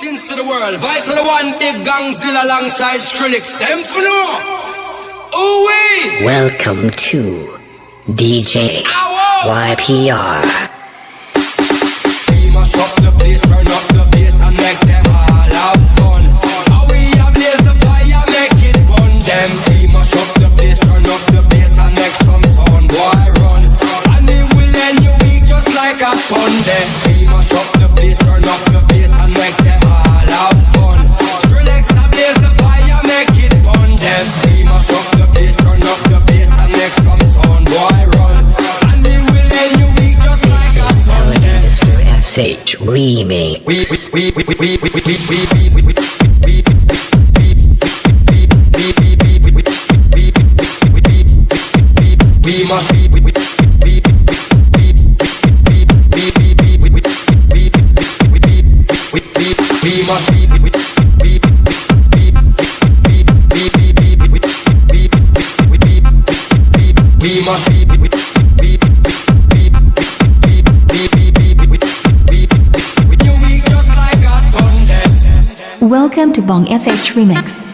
Greetings to the world. Vice of the one big Gongzilla alongside Skrillex. Them for no. Wee. Welcome to DJ Ow. YPR. We must up the place, turn up the bass and make them all have fun. How we ablaze the fire, make it burn them. We must up the place, turn up the bass and make some sound. Boy, run. And it will end your week just like a Sunday. We must up the place, turn up the bass Sage Remix. We must we must Welcome to Bong SH Remix.